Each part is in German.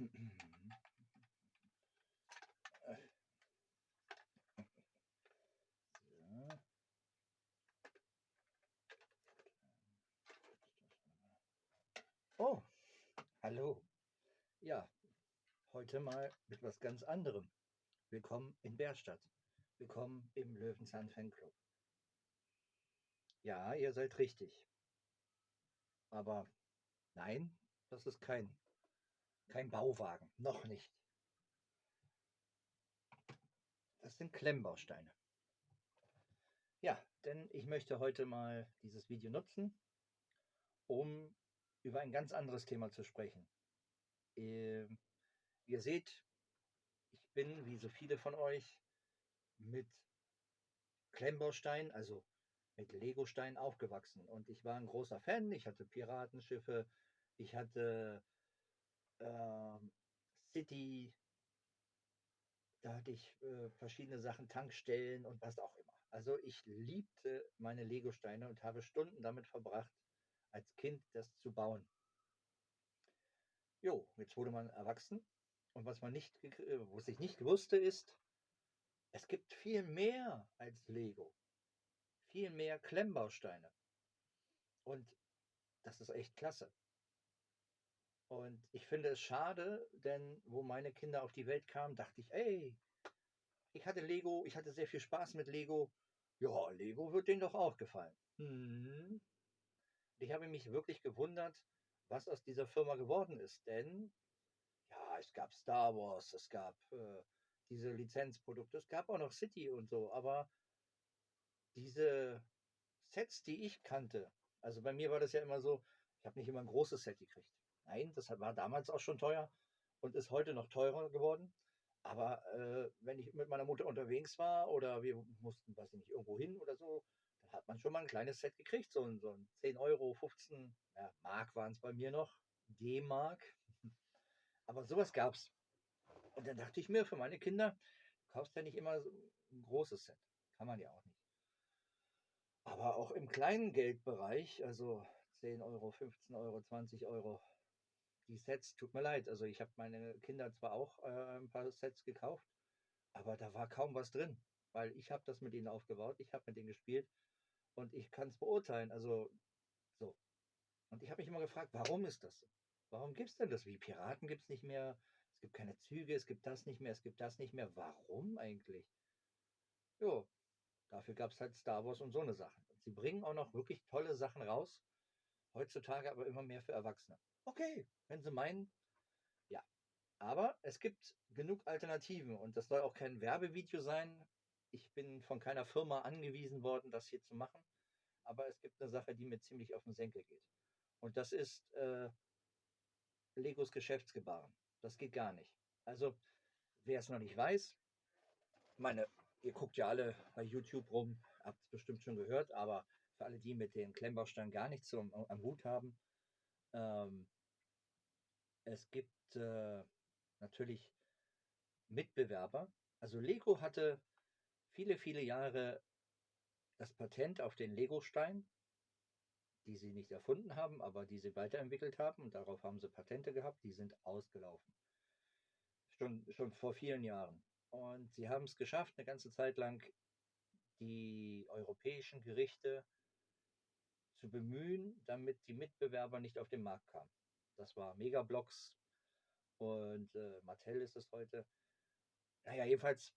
Oh, hallo. Ja, heute mal mit was ganz anderem. Willkommen in Bärstadt. Willkommen im Löwenzahn Fanclub. Ja, ihr seid richtig. Aber nein, das ist kein, kein Bauwagen. Noch nicht. Das sind Klemmbausteine. Ja, denn ich möchte heute mal dieses Video nutzen, um über ein ganz anderes Thema zu sprechen. Ähm, ihr seht, ich bin, wie so viele von euch, mit Klemmbausteinen, also mit Legosteinen aufgewachsen. Und ich war ein großer Fan. Ich hatte Piratenschiffe, ich hatte äh, City, da hatte ich äh, verschiedene Sachen, Tankstellen und was auch immer. Also ich liebte meine Legosteine und habe Stunden damit verbracht, als Kind das zu bauen. Jo, jetzt wurde man erwachsen und was man nicht, äh, was ich nicht wusste ist, es gibt viel mehr als Lego. Viel mehr Klemmbausteine. Und das ist echt klasse. Und ich finde es schade, denn wo meine Kinder auf die Welt kamen, dachte ich, ey, ich hatte Lego, ich hatte sehr viel Spaß mit Lego. Ja, Lego wird denen doch auch gefallen. Hm. Ich habe mich wirklich gewundert, was aus dieser Firma geworden ist. Denn ja, es gab Star Wars, es gab äh, diese Lizenzprodukte, es gab auch noch City und so, aber diese Sets, die ich kannte, also bei mir war das ja immer so, ich habe nicht immer ein großes Set gekriegt. Nein, das war damals auch schon teuer und ist heute noch teurer geworden. Aber äh, wenn ich mit meiner Mutter unterwegs war oder wir mussten, weiß ich nicht, irgendwo hin oder so, dann hat man schon mal ein kleines Set gekriegt, so ein, so ein 10 Euro, 15 ja, Mark waren es bei mir noch, D-Mark. Aber sowas gab es. Und dann dachte ich mir, für meine Kinder, du kaufst ja nicht immer so ein großes Set. Kann man ja auch nicht. Aber auch im kleinen Geldbereich, also 10 Euro, 15 Euro, 20 Euro, die Sets, tut mir leid. Also ich habe meine Kinder zwar auch äh, ein paar Sets gekauft, aber da war kaum was drin, weil ich habe das mit ihnen aufgebaut, ich habe mit denen gespielt und ich kann es beurteilen. Also so. Und ich habe mich immer gefragt, warum ist das? Warum gibt es denn das? Wie Piraten gibt es nicht mehr, es gibt keine Züge, es gibt das nicht mehr, es gibt das nicht mehr. Warum eigentlich? Jo, dafür gab es halt Star Wars und so eine Sachen. Und sie bringen auch noch wirklich tolle Sachen raus, heutzutage aber immer mehr für Erwachsene. Okay, wenn Sie meinen, ja. Aber es gibt genug Alternativen und das soll auch kein Werbevideo sein. Ich bin von keiner Firma angewiesen worden, das hier zu machen. Aber es gibt eine Sache, die mir ziemlich auf den Senkel geht. Und das ist äh, Legos Geschäftsgebaren. Das geht gar nicht. Also, wer es noch nicht weiß, meine, ihr guckt ja alle bei YouTube rum, habt es bestimmt schon gehört, aber für alle, die mit den Klemmbausteinen gar nichts am, am Hut haben, ähm, es gibt äh, natürlich Mitbewerber. Also Lego hatte viele, viele Jahre das Patent auf den Lego-Stein, die sie nicht erfunden haben, aber die sie weiterentwickelt haben. Und darauf haben sie Patente gehabt, die sind ausgelaufen. Schon, schon vor vielen Jahren. Und sie haben es geschafft, eine ganze Zeit lang die europäischen Gerichte zu bemühen, damit die Mitbewerber nicht auf den Markt kamen. Das war Megablocks und äh, Mattel ist es heute. Naja, jedenfalls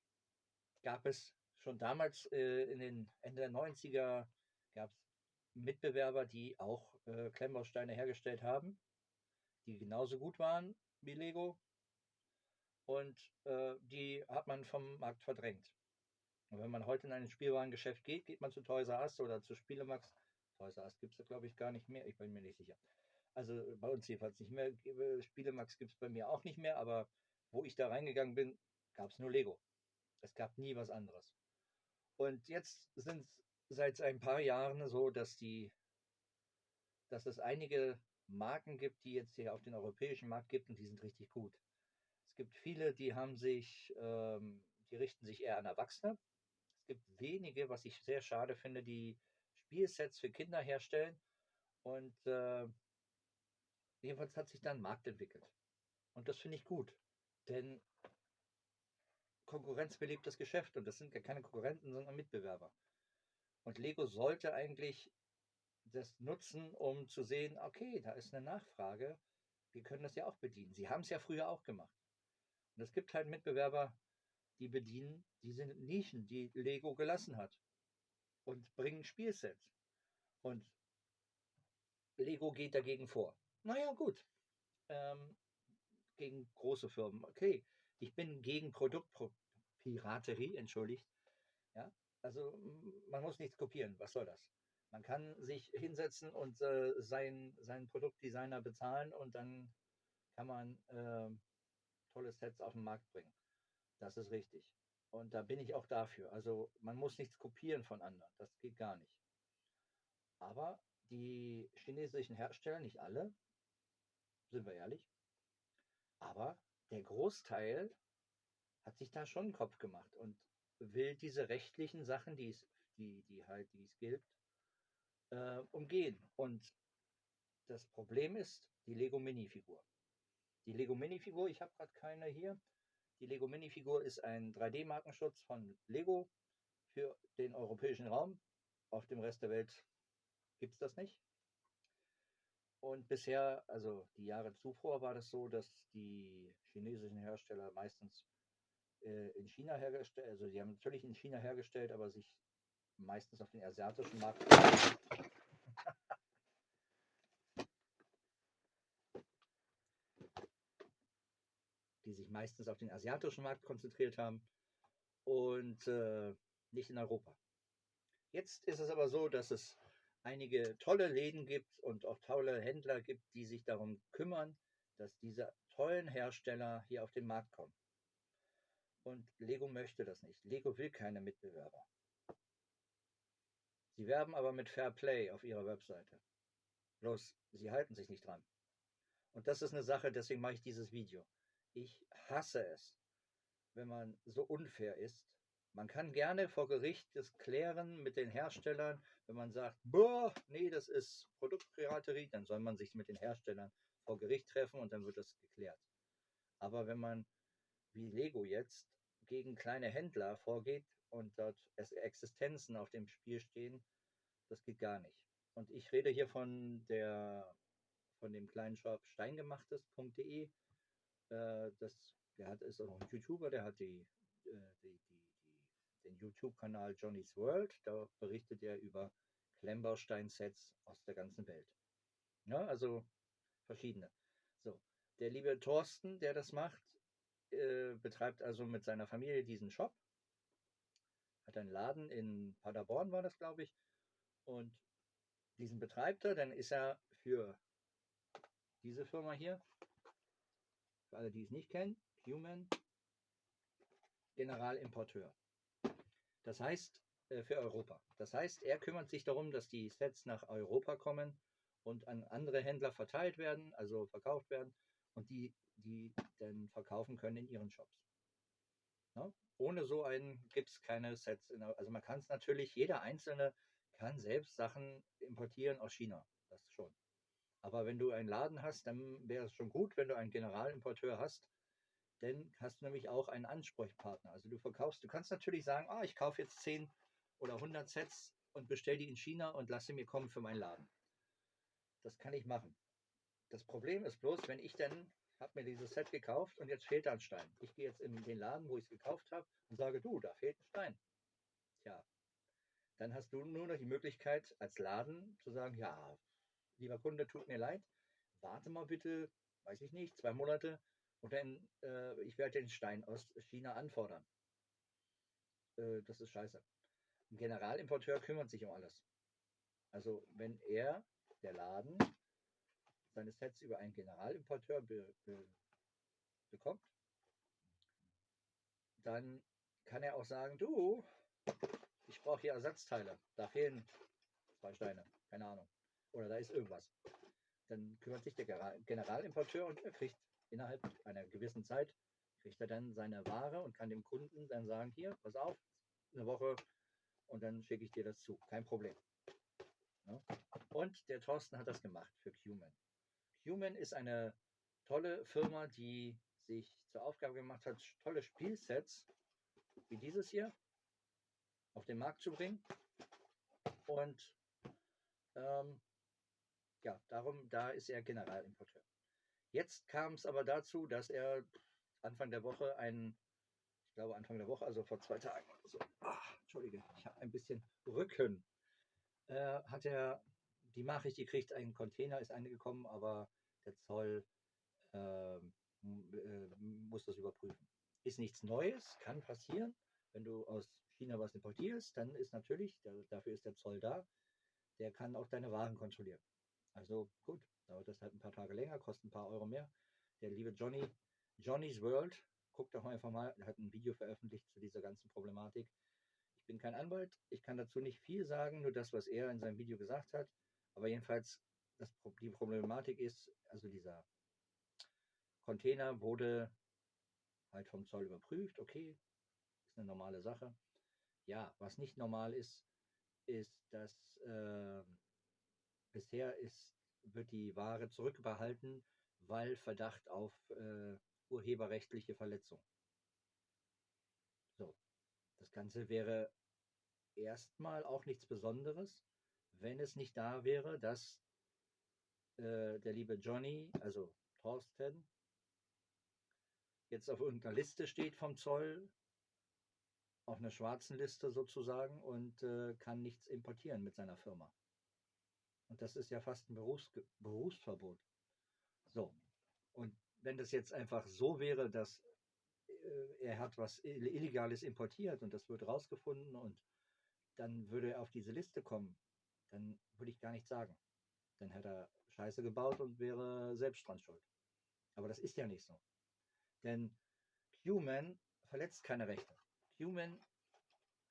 gab es schon damals äh, in den Ende der 90er gab es Mitbewerber, die auch äh, Klemmbausteine hergestellt haben, die genauso gut waren wie Lego. Und äh, die hat man vom Markt verdrängt. Und wenn man heute in ein Spielwarengeschäft geht, geht man zu Toys R Us oder zu Spielemax. Toys R Us gibt es, glaube ich, gar nicht mehr. Ich bin mir nicht sicher. Also bei uns jedenfalls nicht mehr. Spielemax gibt es bei mir auch nicht mehr, aber wo ich da reingegangen bin, gab es nur Lego. Es gab nie was anderes. Und jetzt sind es seit ein paar Jahren so, dass die, dass es einige Marken gibt, die jetzt hier auf den europäischen Markt gibt und die sind richtig gut. Es gibt viele, die haben sich, ähm, die richten sich eher an Erwachsene. Es gibt wenige, was ich sehr schade finde, die Spielsets für Kinder herstellen und äh, Jedenfalls hat sich dann ein Markt entwickelt. Und das finde ich gut. Denn Konkurrenz belebt das Geschäft und das sind ja keine Konkurrenten, sondern Mitbewerber. Und Lego sollte eigentlich das nutzen, um zu sehen, okay, da ist eine Nachfrage, wir können das ja auch bedienen. Sie haben es ja früher auch gemacht. Und es gibt halt Mitbewerber, die bedienen diese Nischen, die Lego gelassen hat und bringen Spielsets. Und Lego geht dagegen vor. Naja, gut. Ähm, gegen große Firmen. Okay, ich bin gegen Produktpiraterie, entschuldigt. Ja, also man muss nichts kopieren. Was soll das? Man kann sich hinsetzen und äh, sein, seinen Produktdesigner bezahlen und dann kann man äh, tolle Sets auf den Markt bringen. Das ist richtig. Und da bin ich auch dafür. Also man muss nichts kopieren von anderen. Das geht gar nicht. Aber die chinesischen Hersteller, nicht alle, sind wir ehrlich, aber der Großteil hat sich da schon einen Kopf gemacht und will diese rechtlichen Sachen, die es, die, die halt, die es gilt, äh, umgehen. Und das Problem ist die Lego Minifigur. Die Lego Minifigur, ich habe gerade keine hier. Die Lego Minifigur ist ein 3D-Markenschutz von Lego für den europäischen Raum. Auf dem Rest der Welt gibt es das nicht. Und bisher, also die Jahre zuvor, war das so, dass die chinesischen Hersteller meistens äh, in China hergestellt, also die haben natürlich in China hergestellt, aber sich meistens auf den asiatischen Markt die sich meistens auf den asiatischen Markt konzentriert haben und äh, nicht in Europa. Jetzt ist es aber so, dass es einige tolle Läden gibt und auch tolle Händler gibt, die sich darum kümmern, dass diese tollen Hersteller hier auf den Markt kommen. Und Lego möchte das nicht. Lego will keine Mitbewerber. Sie werben aber mit Fair Play auf ihrer Webseite. Bloß, sie halten sich nicht dran. Und das ist eine Sache, deswegen mache ich dieses Video. Ich hasse es, wenn man so unfair ist man kann gerne vor Gericht das klären mit den Herstellern. Wenn man sagt, boah, nee, das ist Produktpiraterie, dann soll man sich mit den Herstellern vor Gericht treffen und dann wird das geklärt. Aber wenn man, wie Lego jetzt, gegen kleine Händler vorgeht und dort Existenzen auf dem Spiel stehen, das geht gar nicht. Und ich rede hier von der von dem kleinen Shop steingemachtes.de. Äh, das, der hat, ist auch ein YouTuber, der hat die, äh, die, die den YouTube-Kanal Johnny's World. Da berichtet er über Klemmbaustein-Sets aus der ganzen Welt. Ja, also verschiedene. So, der liebe Thorsten, der das macht, äh, betreibt also mit seiner Familie diesen Shop. Hat einen Laden in Paderborn, war das, glaube ich. Und diesen betreibt er, dann ist er für diese Firma hier, für alle, die es nicht kennen, Human, Generalimporteur. Das heißt, äh, für Europa. Das heißt, er kümmert sich darum, dass die Sets nach Europa kommen und an andere Händler verteilt werden, also verkauft werden und die, die dann verkaufen können in ihren Shops. Ja? Ohne so einen gibt es keine Sets. Also man kann es natürlich, jeder Einzelne kann selbst Sachen importieren aus China. Das schon. Aber wenn du einen Laden hast, dann wäre es schon gut, wenn du einen Generalimporteur hast, denn hast du nämlich auch einen Ansprechpartner. Also du verkaufst, du kannst natürlich sagen, ah, ich kaufe jetzt 10 oder 100 Sets und bestelle die in China und lasse mir kommen für meinen Laden. Das kann ich machen. Das Problem ist bloß, wenn ich dann habe mir dieses Set gekauft und jetzt fehlt da ein Stein. Ich gehe jetzt in den Laden, wo ich es gekauft habe und sage, du, da fehlt ein Stein. Tja, dann hast du nur noch die Möglichkeit als Laden zu sagen, ja, lieber Kunde, tut mir leid, warte mal bitte, weiß ich nicht, zwei Monate, und dann, äh, ich werde den Stein aus China anfordern. Äh, das ist scheiße. Ein Generalimporteur kümmert sich um alles. Also wenn er, der Laden, seine Sets über einen Generalimporteur be, be, bekommt, dann kann er auch sagen, du, ich brauche hier Ersatzteile. Da fehlen zwei Steine, keine Ahnung. Oder da ist irgendwas. Dann kümmert sich der Generalimporteur und er kriegt innerhalb einer gewissen Zeit kriegt er dann seine Ware und kann dem Kunden dann sagen, hier, pass auf, eine Woche und dann schicke ich dir das zu. Kein Problem. Ja? Und der Thorsten hat das gemacht für Cuman. Cuman ist eine tolle Firma, die sich zur Aufgabe gemacht hat, tolle Spielsets wie dieses hier auf den Markt zu bringen. Und ähm, ja, darum, da ist er Generalimporteur. Jetzt kam es aber dazu, dass er Anfang der Woche einen, ich glaube Anfang der Woche, also vor zwei Tagen oder so, ach, entschuldige, ich habe ein bisschen Rücken, äh, hat er die Nachricht gekriegt, ein Container ist angekommen, aber der Zoll äh, äh, muss das überprüfen. Ist nichts Neues, kann passieren. Wenn du aus China was importierst, dann ist natürlich, der, dafür ist der Zoll da, der kann auch deine Waren kontrollieren. Also gut, dauert das halt ein paar Tage länger, kostet ein paar Euro mehr. Der liebe Johnny, Johnny's World, guckt doch einfach mal, er hat ein Video veröffentlicht zu dieser ganzen Problematik. Ich bin kein Anwalt, ich kann dazu nicht viel sagen, nur das, was er in seinem Video gesagt hat. Aber jedenfalls, das, die Problematik ist, also dieser Container wurde halt vom Zoll überprüft, okay, ist eine normale Sache. Ja, was nicht normal ist, ist, dass äh, bisher ist, wird die Ware zurückbehalten, weil Verdacht auf äh, urheberrechtliche Verletzung. So, das Ganze wäre erstmal auch nichts Besonderes, wenn es nicht da wäre, dass äh, der liebe Johnny, also Thorsten, jetzt auf irgendeiner Liste steht vom Zoll, auf einer schwarzen Liste sozusagen und äh, kann nichts importieren mit seiner Firma. Und das ist ja fast ein Berufs Berufsverbot. So, und wenn das jetzt einfach so wäre, dass äh, er hat was Illegales importiert und das wird rausgefunden und dann würde er auf diese Liste kommen, dann würde ich gar nichts sagen. Dann hätte er Scheiße gebaut und wäre selbst dran schuld. Aber das ist ja nicht so. Denn Human verletzt keine Rechte. Human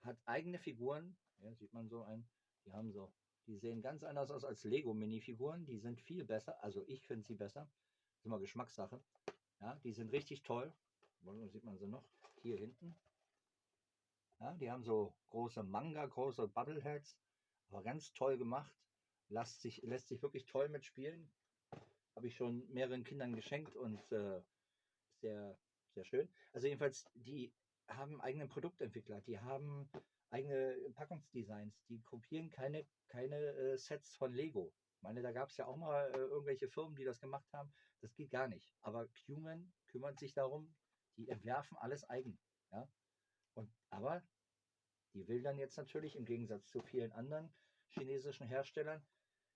hat eigene Figuren, ja, sieht man so ein, die haben so, die sehen ganz anders aus als Lego-Minifiguren, die sind viel besser, also ich finde sie besser, das ist immer Geschmackssache. Ja, die sind richtig toll. Wo sieht man sie noch? Hier hinten. Ja, die haben so große Manga, große Bubbleheads, aber ganz toll gemacht. Lässt sich, lässt sich wirklich toll mitspielen. Habe ich schon mehreren Kindern geschenkt und äh, sehr, sehr schön. Also jedenfalls, die haben eigene Produktentwickler, die haben eigene Packungsdesigns, die kopieren keine, keine äh, Sets von Lego. Ich meine, da gab es ja auch mal äh, irgendwelche Firmen, die das gemacht haben. Das geht gar nicht. Aber Cuman kümmert sich darum, die entwerfen alles eigen. Ja? Und, aber die will dann jetzt natürlich im Gegensatz zu vielen anderen chinesischen Herstellern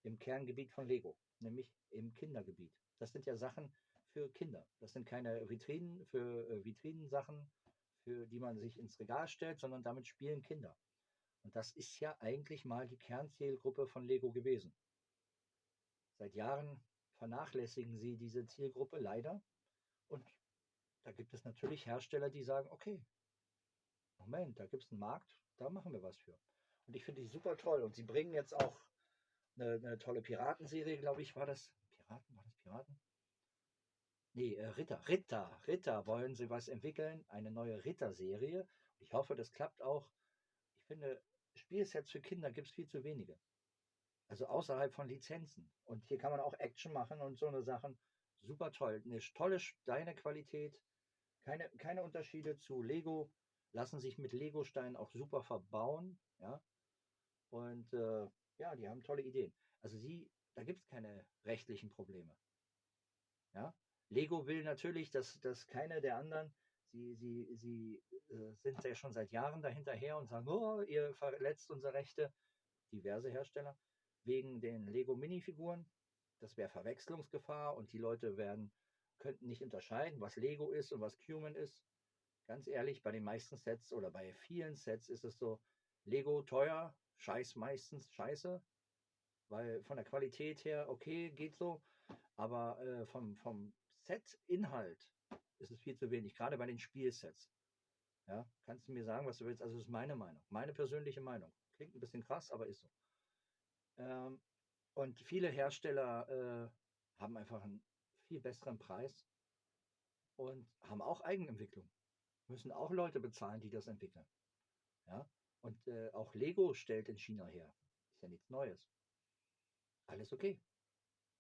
im Kerngebiet von Lego, nämlich im Kindergebiet. Das sind ja Sachen für Kinder. Das sind keine Vitrinen für äh, Vitrinensachen, für die man sich ins Regal stellt, sondern damit spielen Kinder. Und das ist ja eigentlich mal die Kernzielgruppe von Lego gewesen. Seit Jahren vernachlässigen sie diese Zielgruppe leider. Und da gibt es natürlich Hersteller, die sagen, okay, Moment, da gibt es einen Markt, da machen wir was für. Und ich finde die super toll. Und sie bringen jetzt auch eine, eine tolle Piratenserie, glaube ich, war das. Piraten, war das Piraten? Nee, äh, Ritter, Ritter, Ritter wollen sie was entwickeln, eine neue Ritter-Serie. Ich hoffe, das klappt auch. Ich finde, Spielsets für Kinder gibt es viel zu wenige. Also außerhalb von Lizenzen. Und hier kann man auch Action machen und so eine Sachen. Super toll. Eine tolle Steinequalität. Keine, keine Unterschiede zu Lego. Lassen sich mit Lego-Steinen auch super verbauen. Ja. Und äh, ja, die haben tolle Ideen. Also sie, da gibt es keine rechtlichen Probleme. Ja, Lego will natürlich, dass, dass keine der anderen, sie, sie, sie äh, sind ja schon seit Jahren dahinterher und sagen, oh, ihr verletzt unsere Rechte, diverse Hersteller, wegen den Lego Minifiguren. Das wäre Verwechslungsgefahr und die Leute werden, könnten nicht unterscheiden, was Lego ist und was Cuman ist. Ganz ehrlich, bei den meisten Sets oder bei vielen Sets ist es so, Lego teuer, scheiß meistens scheiße, weil von der Qualität her okay, geht so, aber äh, vom, vom Set-Inhalt ist es viel zu wenig, gerade bei den Spielsets. Ja, kannst du mir sagen, was du willst? Also, das ist meine Meinung, meine persönliche Meinung. Klingt ein bisschen krass, aber ist so. Ähm, und viele Hersteller äh, haben einfach einen viel besseren Preis und haben auch Eigenentwicklung. Müssen auch Leute bezahlen, die das entwickeln. Ja, und äh, auch Lego stellt in China her. Ist ja nichts Neues. Alles okay.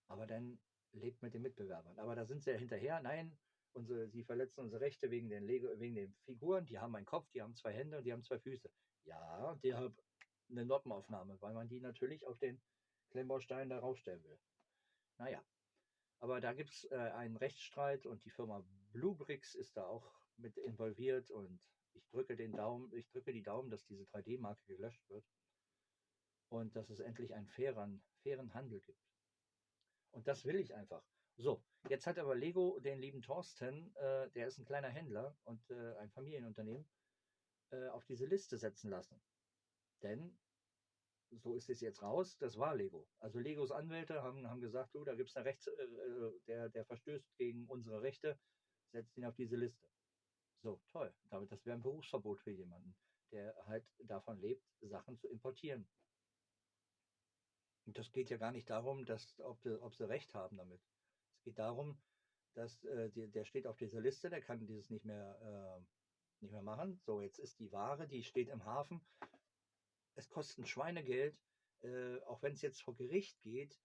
Aber dann lebt mit den Mitbewerbern. Aber da sind sie ja hinterher. Nein, unsere, sie verletzen unsere Rechte wegen den, Lego, wegen den Figuren. Die haben einen Kopf, die haben zwei Hände und die haben zwei Füße. Ja, die haben eine Noppenaufnahme, weil man die natürlich auf den Klemmbaustein da raufstellen will. Naja, aber da gibt es äh, einen Rechtsstreit und die Firma Bluebricks ist da auch mit involviert und ich drücke den Daumen, ich drücke die Daumen, dass diese 3D-Marke gelöscht wird und dass es endlich einen fairen, fairen Handel gibt. Und das will ich einfach. So, jetzt hat aber Lego den lieben Thorsten, äh, der ist ein kleiner Händler und äh, ein Familienunternehmen, äh, auf diese Liste setzen lassen. Denn so ist es jetzt raus, das war Lego. Also Legos Anwälte haben, haben gesagt, du, da gibt es eine Rechts, äh, äh, der, der verstößt gegen unsere Rechte, setzt ihn auf diese Liste. So, toll. Damit, das wäre ein Berufsverbot für jemanden, der halt davon lebt, Sachen zu importieren. Und das geht ja gar nicht darum, dass, ob, ob sie recht haben damit. Es geht darum, dass äh, die, der steht auf dieser Liste, der kann dieses nicht mehr, äh, nicht mehr machen. So, jetzt ist die Ware, die steht im Hafen. Es kostet ein Schweinegeld. Äh, auch wenn es jetzt vor Gericht geht,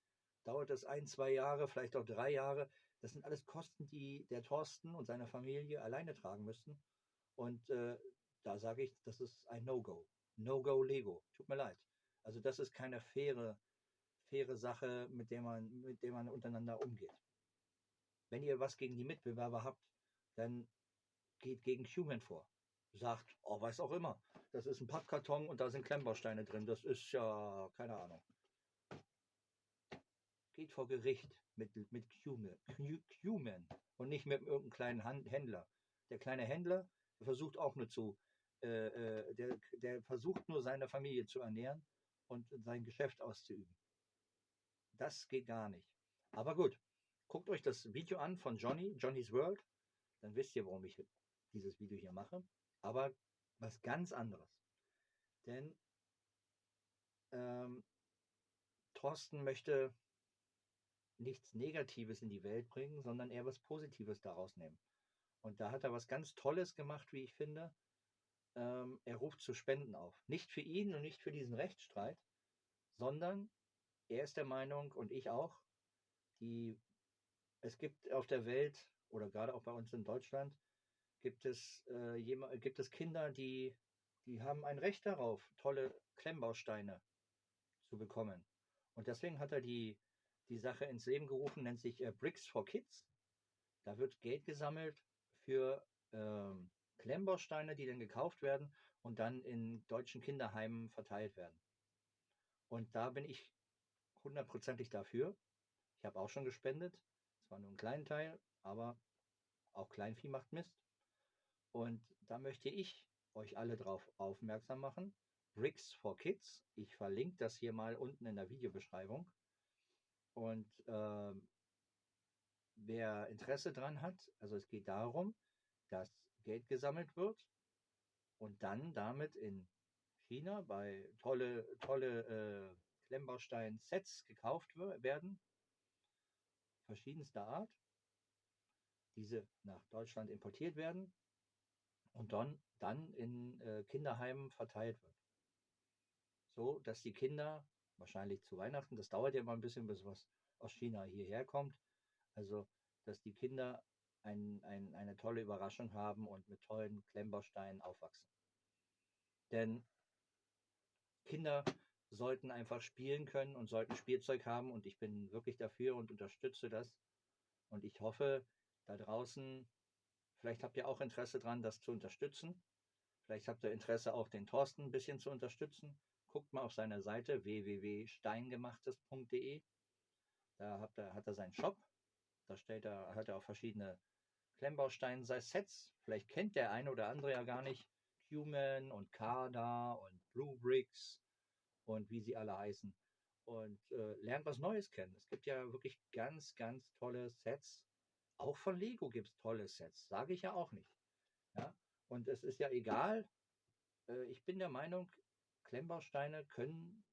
dauert das ein, zwei Jahre, vielleicht auch drei Jahre. Das sind alles Kosten, die der Thorsten und seine Familie alleine tragen müssten. Und äh, da sage ich, das ist ein No-Go. No-Go Lego. Tut mir leid. Also das ist keine faire faire Sache, mit der man, mit der man untereinander umgeht. Wenn ihr was gegen die Mitbewerber habt, dann geht gegen Human vor. Sagt, oh, weiß auch immer, das ist ein Pappkarton und da sind Klemmbausteine drin. Das ist ja, keine Ahnung. Geht vor Gericht mit, mit Human, Human und nicht mit irgendeinem kleinen Händler. Der kleine Händler versucht auch nur zu, äh, äh, der, der versucht nur seine Familie zu ernähren und sein Geschäft auszuüben. Das geht gar nicht. Aber gut, guckt euch das Video an von Johnny, Johnny's World. Dann wisst ihr, warum ich dieses Video hier mache. Aber was ganz anderes. Denn ähm, Thorsten möchte nichts Negatives in die Welt bringen, sondern eher was Positives daraus nehmen. Und da hat er was ganz Tolles gemacht, wie ich finde. Ähm, er ruft zu Spenden auf. Nicht für ihn und nicht für diesen Rechtsstreit, sondern er ist der Meinung und ich auch, die, es gibt auf der Welt oder gerade auch bei uns in Deutschland, gibt es, äh, jemand, gibt es Kinder, die, die haben ein Recht darauf, tolle Klemmbausteine zu bekommen. Und deswegen hat er die, die Sache ins Leben gerufen, nennt sich äh, Bricks for Kids. Da wird Geld gesammelt für ähm, Klemmbausteine, die dann gekauft werden und dann in deutschen Kinderheimen verteilt werden. Und da bin ich hundertprozentig dafür. Ich habe auch schon gespendet. Zwar nur einen kleinen Teil, aber auch Kleinvieh macht Mist. Und da möchte ich euch alle darauf aufmerksam machen. Bricks for Kids. Ich verlinke das hier mal unten in der Videobeschreibung. Und äh, wer Interesse dran hat, also es geht darum, dass Geld gesammelt wird und dann damit in China bei tolle, tolle äh, Klemmbaustein-Sets gekauft werden, verschiedenster Art, diese nach Deutschland importiert werden und dann, dann in äh, Kinderheimen verteilt wird. So, dass die Kinder wahrscheinlich zu Weihnachten, das dauert ja immer ein bisschen, bis was aus China hierher kommt, also dass die Kinder ein, ein, eine tolle Überraschung haben und mit tollen Klemmbausteinen aufwachsen. Denn Kinder sollten einfach spielen können und sollten Spielzeug haben und ich bin wirklich dafür und unterstütze das. Und ich hoffe, da draußen, vielleicht habt ihr auch Interesse dran, das zu unterstützen. Vielleicht habt ihr Interesse auch den Thorsten ein bisschen zu unterstützen. Guckt mal auf seine Seite www.steingemachtes.de. Da hat er, hat er seinen Shop. Da stellt er, hat er auch verschiedene Klemmbausteine, sei Sets. Vielleicht kennt der eine oder andere ja gar nicht. Human und Kada und Blue Bricks und wie sie alle heißen. Und äh, lernt was Neues kennen. Es gibt ja wirklich ganz, ganz tolle Sets. Auch von Lego gibt es tolle Sets, sage ich ja auch nicht. Ja? Und es ist ja egal. Äh, ich bin der Meinung, Klemmbausteine können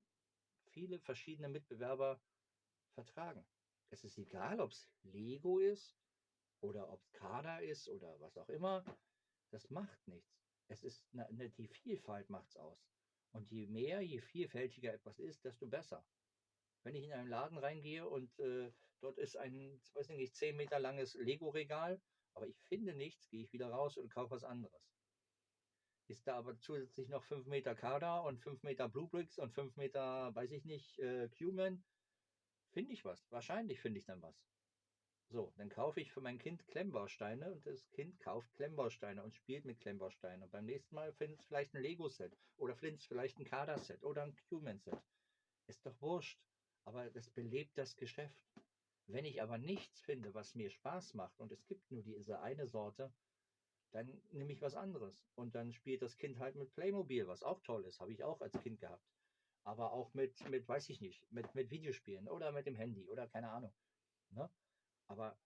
viele verschiedene Mitbewerber vertragen. Es ist egal, ob es Lego ist oder ob es Kada ist oder was auch immer. Das macht nichts. Es ist eine, die Vielfalt macht es aus. Und je mehr, je vielfältiger etwas ist, desto besser. Wenn ich in einen Laden reingehe und äh, dort ist ein, weiß ich nicht, 10 Meter langes Lego-Regal, aber ich finde nichts, gehe ich wieder raus und kaufe was anderes. Ist da aber zusätzlich noch 5 Meter Kader und 5 Meter Blue Bricks und 5 Meter, weiß ich nicht, äh, Cuman, finde ich was. Wahrscheinlich finde ich dann was. So, dann kaufe ich für mein Kind Klemmbausteine und das Kind kauft Klemmbausteine und spielt mit Klemmbausteinen. Und beim nächsten Mal findet es vielleicht ein Lego-Set oder findet es vielleicht ein Kader-Set oder ein Cuman-Set. Ist doch wurscht. Aber das belebt das Geschäft. Wenn ich aber nichts finde, was mir Spaß macht und es gibt nur diese eine Sorte, dann nehme ich was anderes. Und dann spielt das Kind halt mit Playmobil, was auch toll ist, habe ich auch als Kind gehabt. Aber auch mit, mit weiß ich nicht, mit, mit Videospielen oder mit dem Handy oder keine Ahnung. Ne? Aber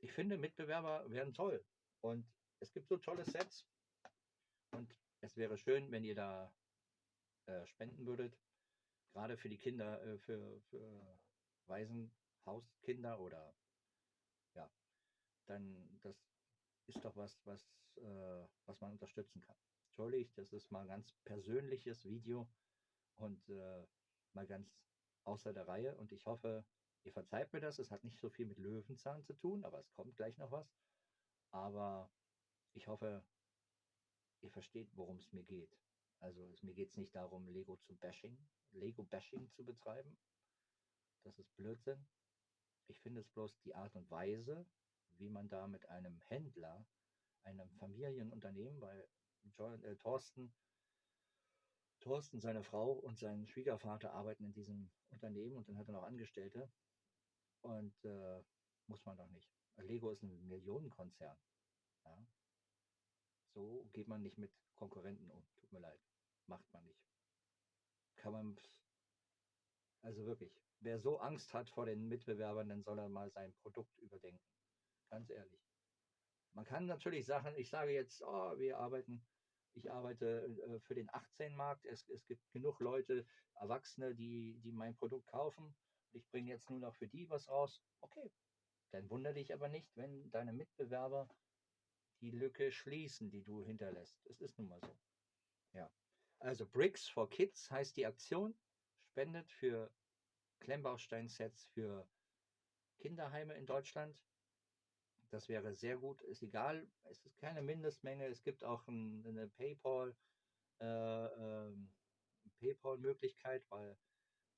ich finde, Mitbewerber wären toll. Und es gibt so tolle Sets. Und es wäre schön, wenn ihr da äh, spenden würdet. Gerade für die Kinder, äh, für, für Waisenhauskinder oder ja, dann das ist doch was, was, äh, was man unterstützen kann. Entschuldigt, das ist mal ein ganz persönliches Video und äh, mal ganz außer der Reihe. Und ich hoffe, Ihr verzeiht mir das, es hat nicht so viel mit Löwenzahn zu tun, aber es kommt gleich noch was. Aber ich hoffe, ihr versteht, worum es mir geht. Also es, mir geht es nicht darum, Lego zu bashing, Lego-Bashing zu betreiben. Das ist Blödsinn. Ich finde es bloß die Art und Weise, wie man da mit einem Händler, einem Familienunternehmen, weil John, äh, Thorsten, Thorsten, seine Frau und sein Schwiegervater arbeiten in diesem Unternehmen und dann hat er noch Angestellte. Und äh, muss man doch nicht. Lego ist ein Millionenkonzern. Ja? So geht man nicht mit Konkurrenten um. Tut mir leid. Macht man nicht. Kann man. Also wirklich, wer so Angst hat vor den Mitbewerbern, dann soll er mal sein Produkt überdenken. Ganz ehrlich. Man kann natürlich Sachen, ich sage jetzt, oh, wir arbeiten, ich arbeite äh, für den 18-Markt. Es, es gibt genug Leute, Erwachsene, die, die mein Produkt kaufen ich bringe jetzt nur noch für die was raus, okay. Dann wundere dich aber nicht, wenn deine Mitbewerber die Lücke schließen, die du hinterlässt. Es ist nun mal so. Ja. Also Bricks for Kids heißt die Aktion, spendet für Klemmbausteinsets für Kinderheime in Deutschland. Das wäre sehr gut. Ist egal, es ist keine Mindestmenge. Es gibt auch ein, eine PayPal, äh, äh, PayPal-Möglichkeit, weil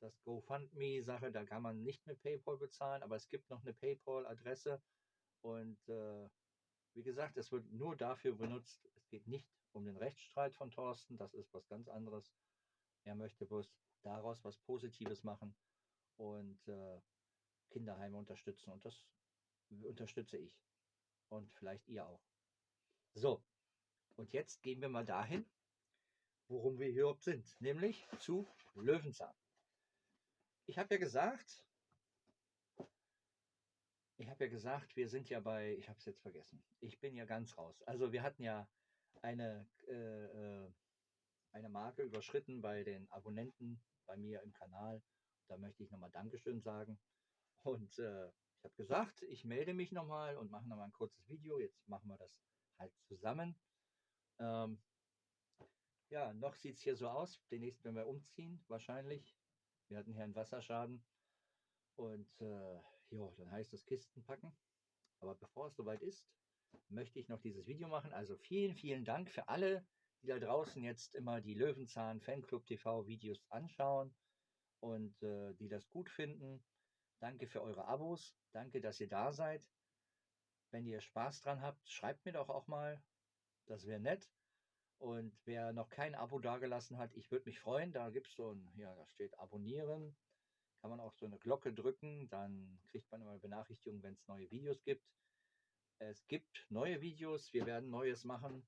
das GoFundMe-Sache, da kann man nicht mit PayPal bezahlen, aber es gibt noch eine PayPal-Adresse und äh, wie gesagt, es wird nur dafür benutzt. Es geht nicht um den Rechtsstreit von Thorsten, das ist was ganz anderes. Er möchte bloß daraus was Positives machen und äh, Kinderheime unterstützen und das unterstütze ich und vielleicht ihr auch. So, und jetzt gehen wir mal dahin, worum wir hier sind, nämlich zu Löwenzahn ich habe ja gesagt, ich habe ja gesagt, wir sind ja bei, ich habe es jetzt vergessen, ich bin ja ganz raus. Also wir hatten ja eine, äh, äh, eine Marke überschritten bei den Abonnenten bei mir im Kanal. Da möchte ich nochmal Dankeschön sagen. Und äh, ich habe gesagt, ich melde mich nochmal und mache nochmal ein kurzes Video. Jetzt machen wir das halt zusammen. Ähm, ja, noch sieht es hier so aus. Demnächst, wenn wir umziehen, wahrscheinlich wir hatten hier einen Wasserschaden und äh, jo, dann heißt es Kisten packen. Aber bevor es soweit ist, möchte ich noch dieses Video machen. Also vielen, vielen Dank für alle, die da draußen jetzt immer die Löwenzahn Fanclub TV Videos anschauen und äh, die das gut finden. Danke für eure Abos. Danke, dass ihr da seid. Wenn ihr Spaß dran habt, schreibt mir doch auch mal. Das wäre nett. Und wer noch kein Abo dagelassen hat, ich würde mich freuen. Da gibt es so ein, ja, da steht Abonnieren. Kann man auch so eine Glocke drücken, dann kriegt man immer Benachrichtigungen, wenn es neue Videos gibt. Es gibt neue Videos, wir werden Neues machen.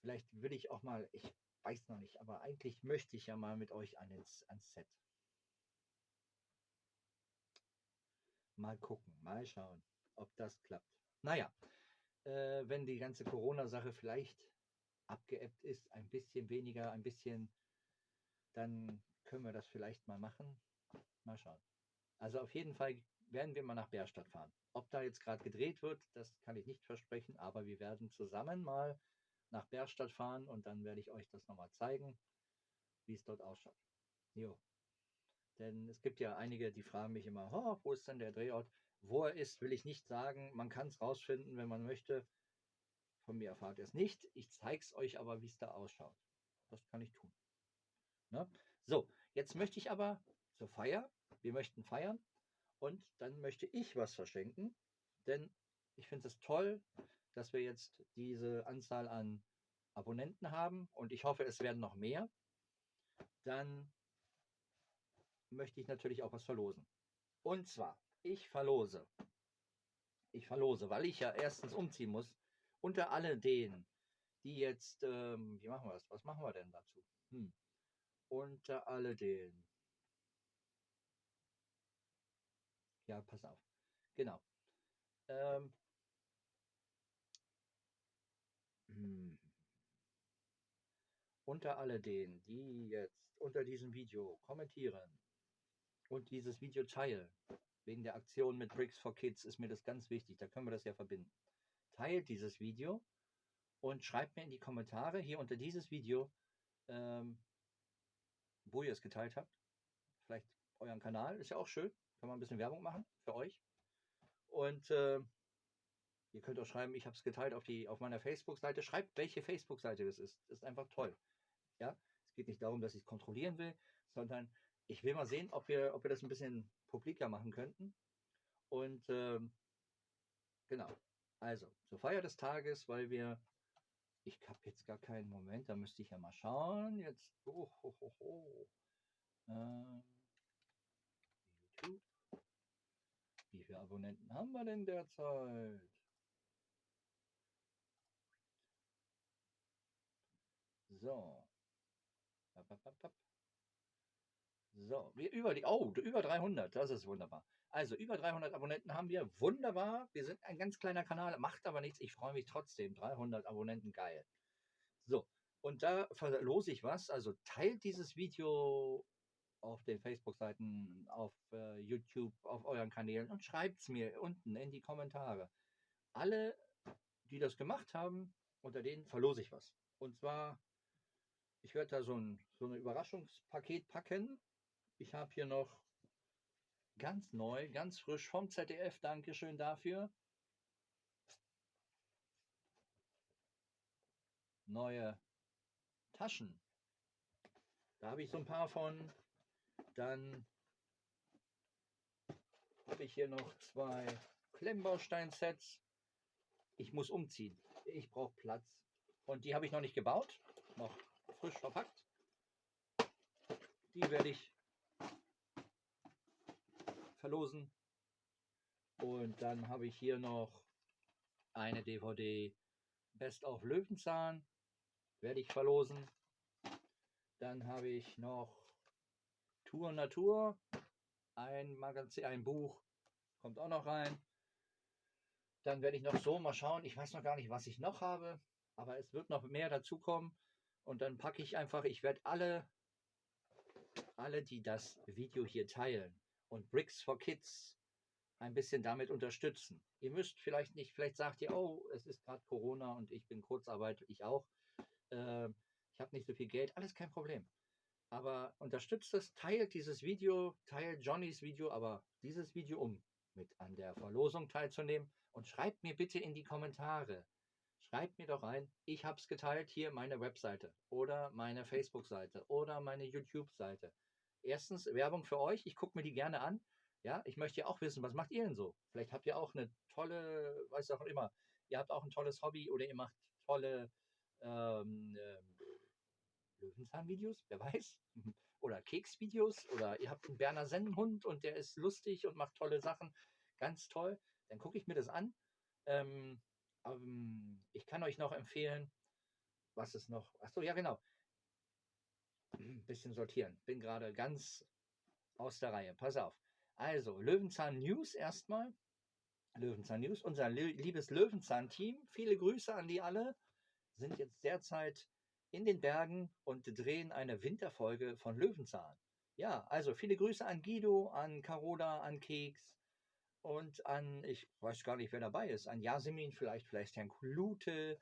Vielleicht will ich auch mal, ich weiß noch nicht, aber eigentlich möchte ich ja mal mit euch ans, ans Set. Mal gucken, mal schauen, ob das klappt. Naja, äh, wenn die ganze Corona-Sache vielleicht abgeebbt ist, ein bisschen weniger, ein bisschen, dann können wir das vielleicht mal machen. Mal schauen. Also auf jeden Fall werden wir mal nach Bärstadt fahren. Ob da jetzt gerade gedreht wird, das kann ich nicht versprechen, aber wir werden zusammen mal nach Bärstadt fahren und dann werde ich euch das nochmal zeigen, wie es dort ausschaut. Jo. Denn es gibt ja einige, die fragen mich immer, oh, wo ist denn der Drehort? Wo er ist, will ich nicht sagen. Man kann es rausfinden, wenn man möchte. Von mir erfahrt ihr es nicht. Ich zeige es euch aber, wie es da ausschaut. Das kann ich tun. Ne? So, jetzt möchte ich aber zur Feier. Wir möchten feiern. Und dann möchte ich was verschenken. Denn ich finde es toll, dass wir jetzt diese Anzahl an Abonnenten haben. Und ich hoffe, es werden noch mehr. Dann möchte ich natürlich auch was verlosen. Und zwar, ich verlose. Ich verlose, weil ich ja erstens umziehen muss. Unter alle denen, die jetzt, ähm, wie machen wir das? Was machen wir denn dazu? Hm. Unter denen. Ja, pass auf. Genau. Ähm, hm. Unter alle denen, die jetzt unter diesem Video kommentieren, und dieses Video teilen. Wegen der Aktion mit Bricks for Kids ist mir das ganz wichtig. Da können wir das ja verbinden. Teilt dieses Video und schreibt mir in die Kommentare hier unter dieses Video, ähm, wo ihr es geteilt habt. Vielleicht euren Kanal, ist ja auch schön. Kann man ein bisschen Werbung machen für euch. Und äh, ihr könnt auch schreiben, ich habe es geteilt auf, die, auf meiner Facebook-Seite. Schreibt, welche Facebook-Seite das ist. Das ist einfach toll. Ja, es geht nicht darum, dass ich es kontrollieren will, sondern ich will mal sehen, ob wir, ob wir das ein bisschen publiker machen könnten. Und ähm, genau, also zur Feier des Tages, weil wir, ich habe jetzt gar keinen Moment, da müsste ich ja mal schauen. Jetzt, oh, oh, oh, oh. Ähm, YouTube. Wie viele Abonnenten haben wir denn derzeit? So. So, wir über die, oh, über 300, das ist wunderbar. Also über 300 Abonnenten haben wir, wunderbar. Wir sind ein ganz kleiner Kanal, macht aber nichts. Ich freue mich trotzdem. 300 Abonnenten, geil. So, und da verlose ich was. Also teilt dieses Video auf den Facebook-Seiten, auf äh, YouTube, auf euren Kanälen und schreibt es mir unten in die Kommentare. Alle, die das gemacht haben, unter denen verlose ich was. Und zwar, ich werde da so ein, so ein Überraschungspaket packen ich habe hier noch ganz neu, ganz frisch vom ZDF. Dankeschön dafür. Neue Taschen. Da habe ich so ein paar von. Dann habe ich hier noch zwei Klemmbaustein-Sets. Ich muss umziehen. Ich brauche Platz. Und die habe ich noch nicht gebaut. Noch frisch verpackt. Die werde ich verlosen. Und dann habe ich hier noch eine DVD Best of Löwenzahn, werde ich verlosen. Dann habe ich noch Tour Natur, ein Magazin, ein Buch, kommt auch noch rein. Dann werde ich noch so mal schauen. Ich weiß noch gar nicht, was ich noch habe, aber es wird noch mehr dazukommen. Und dann packe ich einfach, ich werde alle, alle, die das Video hier teilen, und Bricks for Kids ein bisschen damit unterstützen. Ihr müsst vielleicht nicht, vielleicht sagt ihr, oh, es ist gerade Corona und ich bin Kurzarbeit, ich auch. Äh, ich habe nicht so viel Geld, alles kein Problem. Aber unterstützt es, teilt dieses Video, teilt Johnnys Video, aber dieses Video um, mit an der Verlosung teilzunehmen und schreibt mir bitte in die Kommentare. Schreibt mir doch rein, ich habe es geteilt, hier meine Webseite oder meine Facebook-Seite oder meine YouTube-Seite erstens Werbung für euch. Ich gucke mir die gerne an. Ja, ich möchte ja auch wissen, was macht ihr denn so? Vielleicht habt ihr auch eine tolle, weiß auch immer, ihr habt auch ein tolles Hobby oder ihr macht tolle ähm, äh, Löwenzahn-Videos, wer weiß. Oder Keks-Videos oder ihr habt einen Berner Sennenhund und der ist lustig und macht tolle Sachen. Ganz toll. Dann gucke ich mir das an. Ähm, ähm, ich kann euch noch empfehlen, was ist noch? Achso, ja, genau ein bisschen sortieren. Bin gerade ganz aus der Reihe. Pass auf. Also, Löwenzahn News erstmal. Löwenzahn News. Unser liebes Löwenzahn-Team. Viele Grüße an die alle. Sind jetzt derzeit in den Bergen und drehen eine Winterfolge von Löwenzahn. Ja, also viele Grüße an Guido, an Carola, an Keks und an, ich weiß gar nicht, wer dabei ist, an Jasmin, vielleicht, vielleicht Herrn Klute,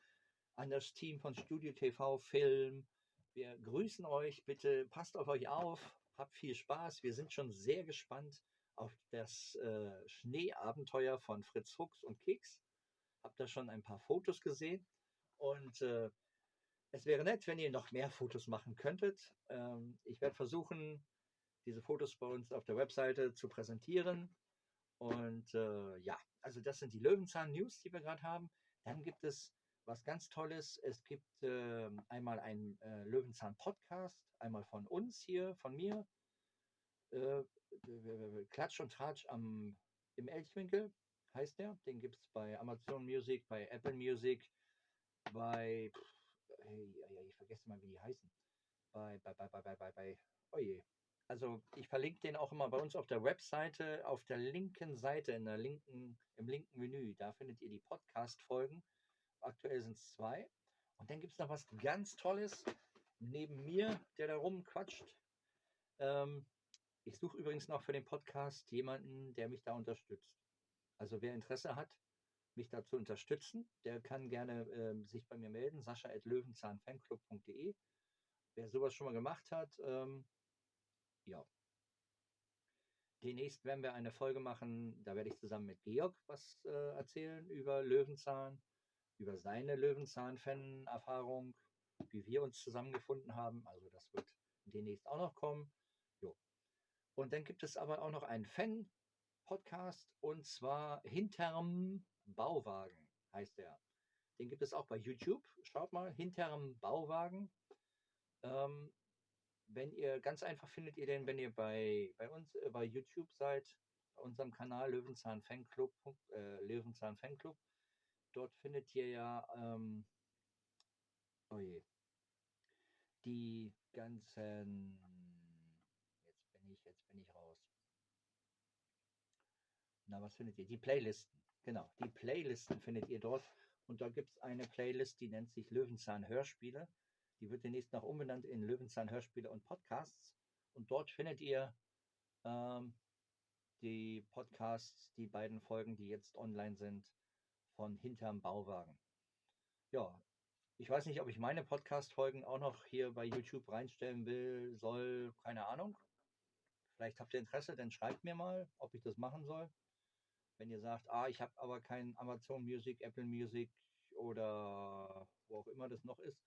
an das Team von Studio TV Film, wir grüßen euch. Bitte passt auf euch auf Habt viel Spaß. Wir sind schon sehr gespannt auf das äh, Schneeabenteuer von Fritz Fuchs und Keks. Habt da schon ein paar Fotos gesehen. Und äh, es wäre nett, wenn ihr noch mehr Fotos machen könntet. Ähm, ich werde versuchen, diese Fotos bei uns auf der Webseite zu präsentieren. Und äh, ja, also das sind die Löwenzahn-News, die wir gerade haben. Dann gibt es was ganz Tolles. Es gibt äh, einmal einen äh, Löwenzahn-Podcast, einmal von uns hier, von mir. Äh, Klatsch und Tratsch am, im Elchwinkel heißt der. Den gibt es bei Amazon Music, bei Apple Music, bei, hey, ich vergesse mal, wie die heißen. Bei, bei, bei, bei, bei, bei, bei, oh je. Also ich verlinke den auch immer bei uns auf der Webseite, auf der linken Seite, in der linken, im linken Menü. Da findet ihr die Podcast-Folgen. Aktuell sind es zwei. Und dann gibt es noch was ganz Tolles neben mir, der da rumquatscht. Ähm, ich suche übrigens noch für den Podcast jemanden, der mich da unterstützt. Also wer Interesse hat, mich da zu unterstützen, der kann gerne äh, sich bei mir melden, sascha.löwenzahnfanclub.de. Wer sowas schon mal gemacht hat, ähm, ja. Demnächst werden wir eine Folge machen, da werde ich zusammen mit Georg was äh, erzählen über Löwenzahn, über seine Löwenzahn-Fan-Erfahrung, wie wir uns zusammengefunden haben. Also das wird demnächst auch noch kommen. Jo. Und dann gibt es aber auch noch einen Fan-Podcast und zwar Hinterm Bauwagen heißt der. Den gibt es auch bei YouTube. Schaut mal, Hinterm Bauwagen. Ähm, wenn ihr ganz einfach findet ihr den, wenn ihr bei, bei uns äh, bei YouTube seid, bei unserem Kanal Löwenzahn Fanclub, äh, Löwenzahn Fanclub. Dort findet ihr ja, ähm, oh je, die ganzen, jetzt bin ich, jetzt bin ich raus. Na, was findet ihr? Die Playlisten. Genau, die Playlisten findet ihr dort. Und da gibt es eine Playlist, die nennt sich Löwenzahn Hörspiele. Die wird demnächst noch umbenannt in Löwenzahn Hörspiele und Podcasts. Und dort findet ihr ähm, die Podcasts, die beiden Folgen, die jetzt online sind, von Hinterm Bauwagen. Ja, ich weiß nicht, ob ich meine Podcast-Folgen auch noch hier bei YouTube reinstellen will, soll, keine Ahnung. Vielleicht habt ihr Interesse, dann schreibt mir mal, ob ich das machen soll. Wenn ihr sagt, ah, ich habe aber kein Amazon Music, Apple Music oder wo auch immer das noch ist,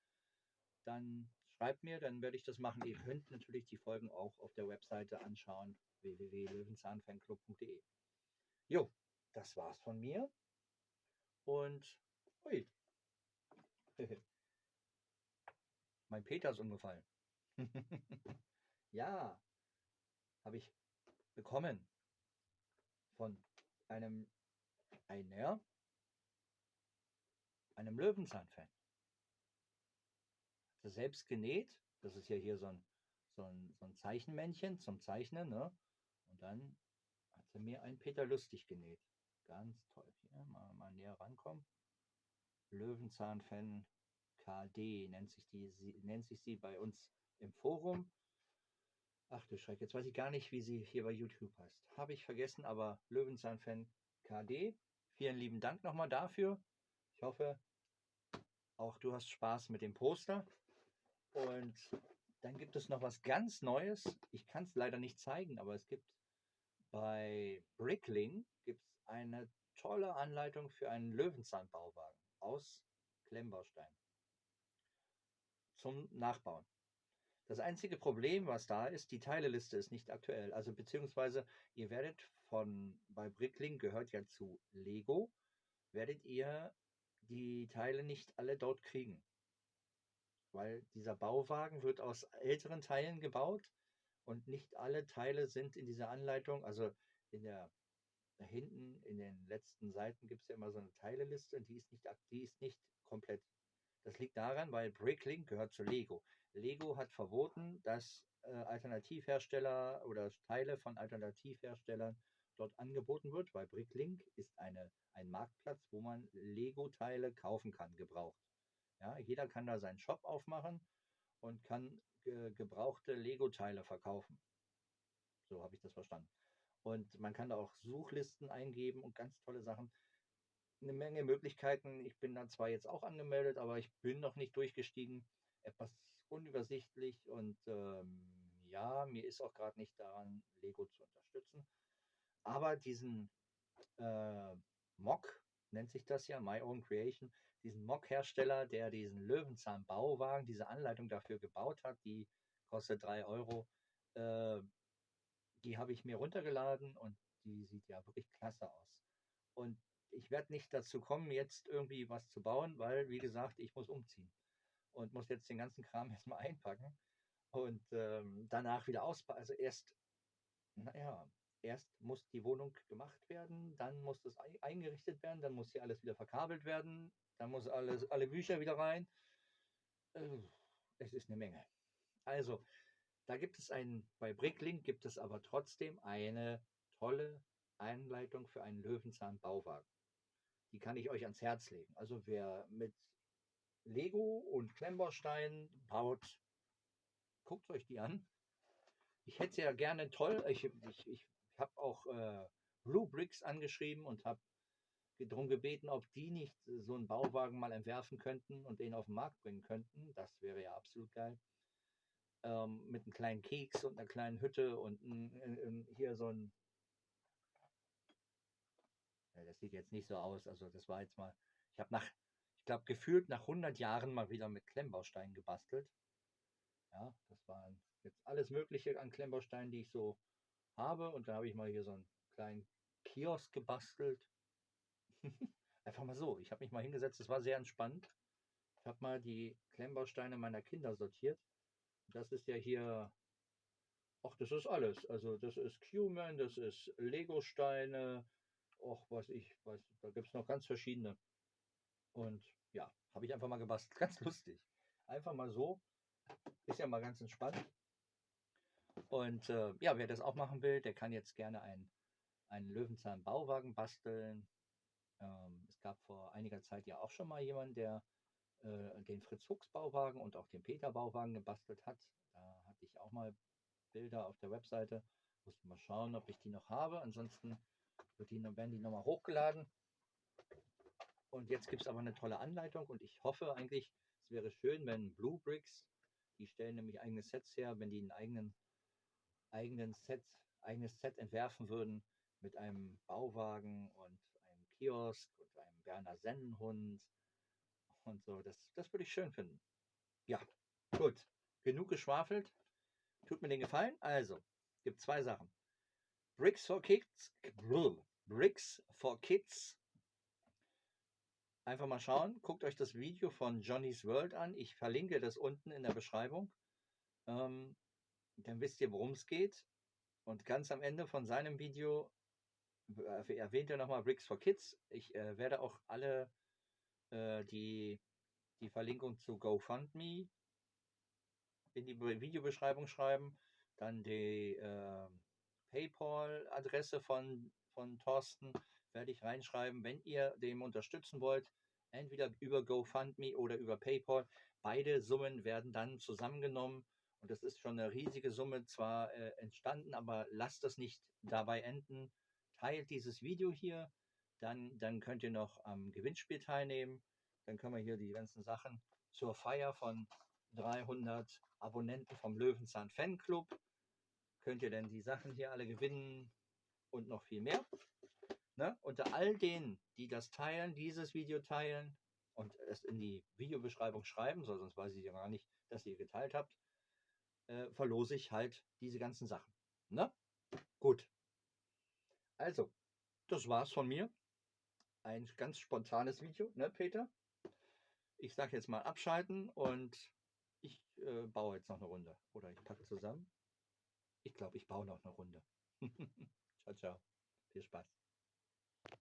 dann schreibt mir, dann werde ich das machen. Ihr könnt natürlich die Folgen auch auf der Webseite anschauen, www.löwenzahnfanclub.de. Jo, das war's von mir. Und, ui, mein Peter ist umgefallen. ja, habe ich bekommen von einem, einer, einem Löwenzahn-Fan. Selbst genäht. Das ist ja hier so ein, so ein, so ein Zeichenmännchen zum Zeichnen. Ne? Und dann hat sie mir ein Peter Lustig genäht. Ganz toll. Hier mal, mal näher rankommen. Löwenzahn-Fan KD nennt sich, die, sie, nennt sich sie bei uns im Forum. Ach du Schreck, jetzt weiß ich gar nicht, wie sie hier bei YouTube heißt. Habe ich vergessen, aber Löwenzahn-Fan KD. Vielen lieben Dank nochmal dafür. Ich hoffe, auch du hast Spaß mit dem Poster. Und dann gibt es noch was ganz Neues. Ich kann es leider nicht zeigen, aber es gibt bei Brickling gibt's eine tolle Anleitung für einen Löwenzahnbauwagen aus Klemmbaustein zum Nachbauen. Das einzige Problem, was da ist, die Teileliste ist nicht aktuell. Also beziehungsweise ihr werdet von, bei Brickling gehört ja zu Lego, werdet ihr die Teile nicht alle dort kriegen. Weil dieser Bauwagen wird aus älteren Teilen gebaut und nicht alle Teile sind in dieser Anleitung, also in der hinten in den letzten Seiten gibt es ja immer so eine Teileliste und die ist nicht, die ist nicht komplett. Das liegt daran, weil Bricklink gehört zu Lego. Lego hat verboten, dass äh, Alternativhersteller oder Teile von Alternativherstellern dort angeboten wird, weil Bricklink ist eine, ein Marktplatz, wo man Lego-Teile kaufen kann, gebraucht. Ja, jeder kann da seinen Shop aufmachen und kann ge gebrauchte Lego-Teile verkaufen. So habe ich das verstanden. Und man kann da auch Suchlisten eingeben und ganz tolle Sachen. Eine Menge Möglichkeiten. Ich bin da zwar jetzt auch angemeldet, aber ich bin noch nicht durchgestiegen. Etwas unübersichtlich und ähm, ja, mir ist auch gerade nicht daran, Lego zu unterstützen. Aber diesen äh, Mock, nennt sich das ja, My Own Creation, diesen Mock-Hersteller, der diesen Löwenzahn-Bauwagen, diese Anleitung dafür gebaut hat, die kostet 3 Euro. Äh, die habe ich mir runtergeladen und die sieht ja wirklich klasse aus. Und ich werde nicht dazu kommen, jetzt irgendwie was zu bauen, weil, wie gesagt, ich muss umziehen und muss jetzt den ganzen Kram erstmal einpacken und ähm, danach wieder ausbauen. Also erst, naja, erst muss die Wohnung gemacht werden, dann muss das eingerichtet werden, dann muss hier alles wieder verkabelt werden, dann muss alles, alle Bücher wieder rein. Äh, es ist eine Menge. Also, da gibt es ein, bei Bricklink gibt es aber trotzdem eine tolle Einleitung für einen Löwenzahn-Bauwagen. Die kann ich euch ans Herz legen. Also wer mit Lego und Klemmbaustein baut, guckt euch die an. Ich hätte ja gerne toll, ich, ich, ich habe auch äh, Blue Bricks angeschrieben und habe darum gebeten, ob die nicht so einen Bauwagen mal entwerfen könnten und den auf den Markt bringen könnten. Das wäre ja absolut geil. Ähm, mit einem kleinen Keks und einer kleinen Hütte und ein, hier so ein. Ja, das sieht jetzt nicht so aus. Also, das war jetzt mal. Ich habe nach, ich glaube, gefühlt nach 100 Jahren mal wieder mit Klemmbausteinen gebastelt. Ja, das waren jetzt alles Mögliche an Klemmbausteinen, die ich so habe. Und da habe ich mal hier so einen kleinen Kiosk gebastelt. Einfach mal so. Ich habe mich mal hingesetzt, es war sehr entspannt. Ich habe mal die Klemmbausteine meiner Kinder sortiert. Das ist ja hier, ach, das ist alles. Also das ist Q-Man, das ist Lego-Steine, ach, was ich, weiß, da gibt es noch ganz verschiedene. Und ja, habe ich einfach mal gebastelt. Ganz lustig. Einfach mal so. Ist ja mal ganz entspannt. Und äh, ja, wer das auch machen will, der kann jetzt gerne einen, einen Löwenzahn-Bauwagen basteln. Ähm, es gab vor einiger Zeit ja auch schon mal jemanden, der äh, den Fritz Fuchs Bauwagen und auch den Peter Bauwagen gebastelt hat. Da hatte ich auch mal Bilder auf der Webseite. Musste mal schauen, ob ich die noch habe. Ansonsten wird die, werden die nochmal hochgeladen. Und jetzt gibt es aber eine tolle Anleitung und ich hoffe eigentlich, es wäre schön, wenn Blue Bricks, die stellen nämlich eigene Sets her, wenn die einen eigenen, eigenen Set, eigenes Set entwerfen würden mit einem Bauwagen und einem Kiosk und einem Berner Sennenhund und so. Das, das würde ich schön finden. Ja, gut. Genug geschwafelt. Tut mir den Gefallen. Also, gibt zwei Sachen. Bricks for Kids. Bricks for Kids. Einfach mal schauen. Guckt euch das Video von Johnny's World an. Ich verlinke das unten in der Beschreibung. Ähm, dann wisst ihr, worum es geht. Und ganz am Ende von seinem Video äh, erwähnt er nochmal Bricks for Kids. Ich äh, werde auch alle äh, die, die Verlinkung zu GoFundMe in die Videobeschreibung schreiben. Dann die äh, PayPal-Adresse von, von Thorsten werde ich reinschreiben, wenn ihr dem unterstützen wollt. Entweder über GoFundMe oder über PayPal. Beide Summen werden dann zusammengenommen. Und das ist schon eine riesige Summe zwar äh, entstanden, aber lasst das nicht dabei enden. Teilt dieses Video hier, dann, dann könnt ihr noch am Gewinnspiel teilnehmen. Dann können wir hier die ganzen Sachen zur Feier von 300 Abonnenten vom Löwenzahn Fanclub. Könnt ihr denn die Sachen hier alle gewinnen und noch viel mehr. Ne? Unter all denen, die das teilen, dieses Video teilen und es in die Videobeschreibung schreiben, so, sonst weiß ich ja gar nicht, dass ihr geteilt habt, äh, verlose ich halt diese ganzen Sachen. Ne? Gut. Also, das war's von mir ein ganz spontanes Video, ne, Peter? Ich sage jetzt mal abschalten und ich äh, baue jetzt noch eine Runde. Oder ich packe zusammen. Ich glaube, ich baue noch eine Runde. ciao, ciao. Viel Spaß.